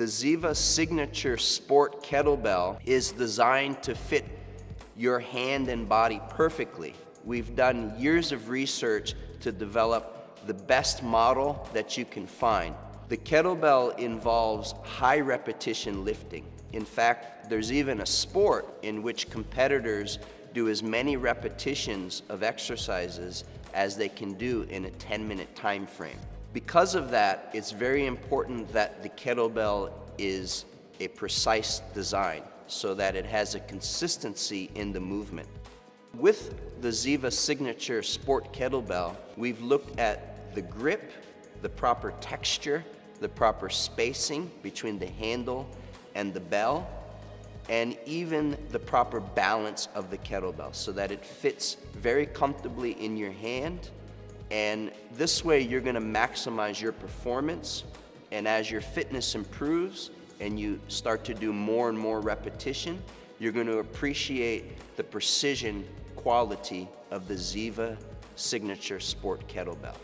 The Ziva Signature Sport Kettlebell is designed to fit your hand and body perfectly. We've done years of research to develop the best model that you can find. The kettlebell involves high repetition lifting. In fact, there's even a sport in which competitors do as many repetitions of exercises as they can do in a 10 minute time frame. Because of that, it's very important that the kettlebell is a precise design so that it has a consistency in the movement. With the Ziva Signature Sport Kettlebell, we've looked at the grip, the proper texture, the proper spacing between the handle and the bell, and even the proper balance of the kettlebell so that it fits very comfortably in your hand and this way you're gonna maximize your performance and as your fitness improves and you start to do more and more repetition, you're gonna appreciate the precision quality of the Ziva Signature Sport Kettlebell.